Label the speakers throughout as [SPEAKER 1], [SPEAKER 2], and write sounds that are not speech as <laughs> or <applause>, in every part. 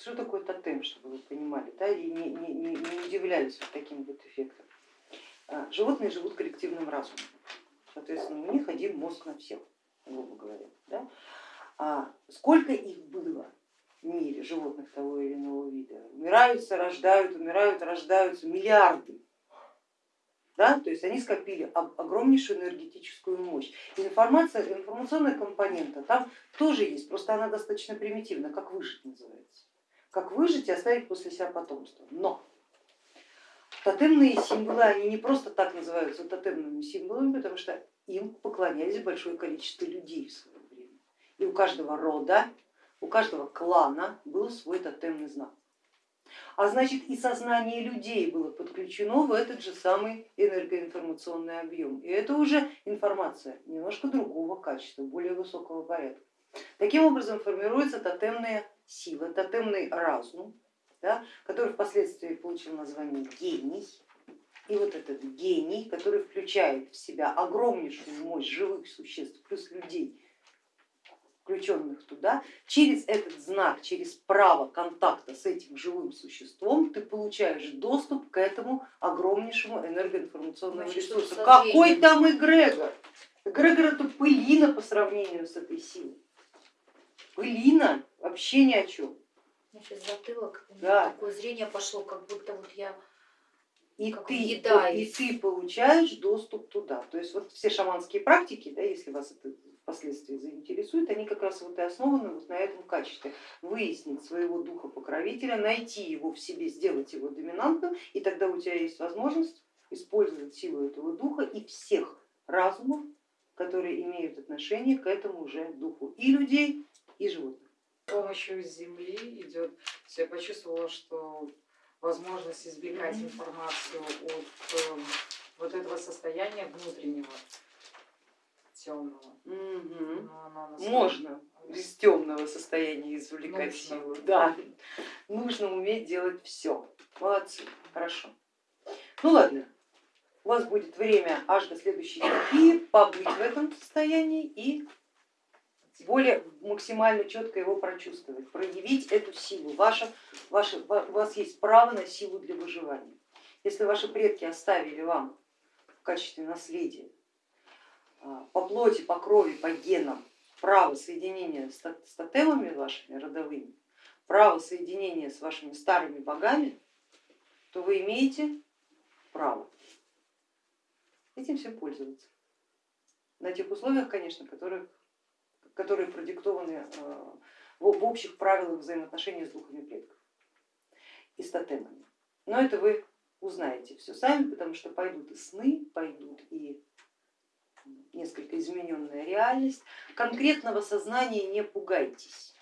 [SPEAKER 1] что такое тотем, чтобы вы понимали, да, и не, не, не, удивлялись вот таким вот эффектом. А, животные живут коллективным разумом, соответственно, у них один мозг на всех, грубо говоря. Да? А сколько их было в мире животных того или иного вида? Умираются, рождают, умирают, рождаются миллиарды. Да? То есть они скопили огромнейшую энергетическую мощь. информация, информационная компонента там тоже есть, просто она достаточно примитивна, как выжить называется. Как выжить и оставить после себя потомство. Но тотемные символы, они не просто так называются тотемными символами, потому что им поклонялись большое количество людей в свое время. И у каждого рода, у каждого клана был свой тотемный знак а значит и сознание людей было подключено в этот же самый энергоинформационный объем. И это уже информация немножко другого качества, более высокого порядка. Таким образом формируется тотемная сила, тотемный разум, да, который впоследствии получил название гений. И вот этот гений, который включает в себя огромнейшую мощь живых существ плюс людей, включенных туда, через этот знак, через право контакта с этим живым существом ты получаешь доступ к этому огромнейшему энергоинформационному ресурсу. Какой там эгрегор? Эгрегор это пылина по сравнению с этой силой. Пылина, вообще ни о чем.
[SPEAKER 2] Значит, затылок, да. такое зрение пошло, как будто вот я
[SPEAKER 1] и ты, и ты получаешь доступ туда. То есть вот все шаманские практики, да, если вас это впоследствии заинтересует, они как раз вот и основаны вот на этом качестве. Выяснить своего духа покровителя, найти его в себе, сделать его доминантным, и тогда у тебя есть возможность использовать силу этого духа и всех разумов, которые имеют отношение к этому уже духу и людей, и животных.
[SPEAKER 3] С помощью Земли идет, я почувствовала, что возможность избегать информацию от э, вот этого состояния внутреннего темного.
[SPEAKER 1] Угу. Можно из темного состояния извлекать силу. Да, нужно уметь делать все. Молодцы, хорошо. Ну ладно, у вас будет время аж до следующей стихии побыть в этом состоянии и более максимально четко его прочувствовать, проявить эту силу. Ваша, ваша, у вас есть право на силу для выживания. Если ваши предки оставили вам в качестве наследия а, по плоти, по крови, по генам право соединения с тотемами вашими родовыми, право соединения с вашими старыми богами, то вы имеете право этим всем пользоваться. На тех условиях, конечно, которые, которые продиктованы а, в общих правилах взаимоотношений с духами предков и с тотемами. Но это вы узнаете все сами, потому что пойдут и сны, пойдут и несколько измененная реальность. Конкретного сознания не пугайтесь,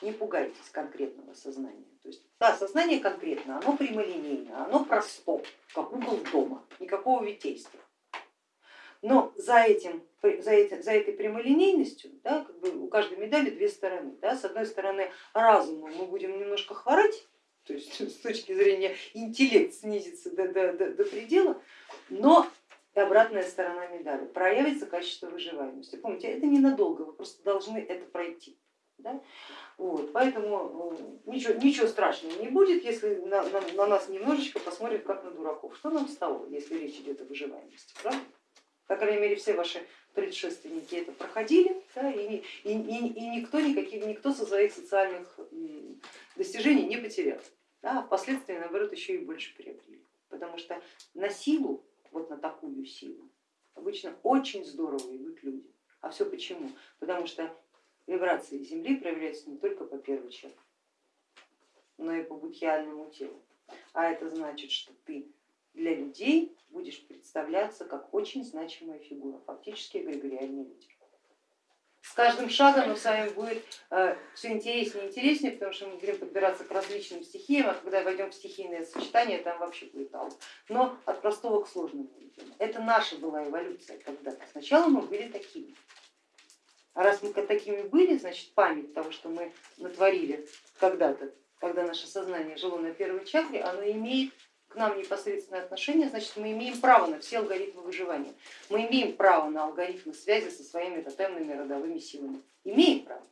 [SPEAKER 1] не пугайтесь конкретного сознания. То есть, да, сознание конкретно, оно прямолинейно, оно просто, как угол дома, никакого витейства. Но за, этим, за, этим, за этой прямолинейностью да, как бы у каждой медали две стороны. Да. С одной стороны разуму мы будем немножко хворать, то есть <laughs> с точки зрения интеллект снизится до, до, до, до предела, но и обратная сторона медали, проявится качество выживаемости. Помните, это ненадолго, вы просто должны это пройти. Да? Вот, поэтому э, ничего, ничего страшного не будет, если на, на, на нас немножечко посмотрят как на дураков. Что нам с того, если речь идет о выживаемости, правда? По крайней мере, все ваши предшественники это проходили, да, и, и, и, и никто, никаких, никто со своих социальных достижений не потерял. Да, а впоследствии, наоборот, еще и больше приобрели. Потому что на силу вот на такую силу. Обычно очень здорово идут люди. А все почему? Потому что вибрации Земли проявляются не только по первой чакре, но и по будхиальному телу. А это значит, что ты для людей будешь представляться как очень значимая фигура, фактически эгрегориальные люди с каждым шагом нам с вами будет э, все интереснее и интереснее, потому что мы будем подбираться к различным стихиям, а когда войдем в стихийное сочетание, там вообще будет аут. Но от простого к сложному. Это наша была эволюция когда-то. Сначала мы были такими. А раз мы такими были, значит память того, что мы натворили когда-то, когда наше сознание жило на первой чакре, оно имеет к нам непосредственное отношение, значит мы имеем право на все алгоритмы выживания. Мы имеем право на алгоритмы связи со своими тотемными родовыми силами. Имеем право.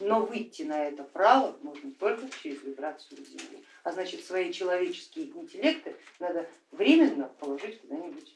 [SPEAKER 1] но выйти на это право можно только через вибрацию Земли. А значит свои человеческие интеллекты надо временно положить куда-нибудь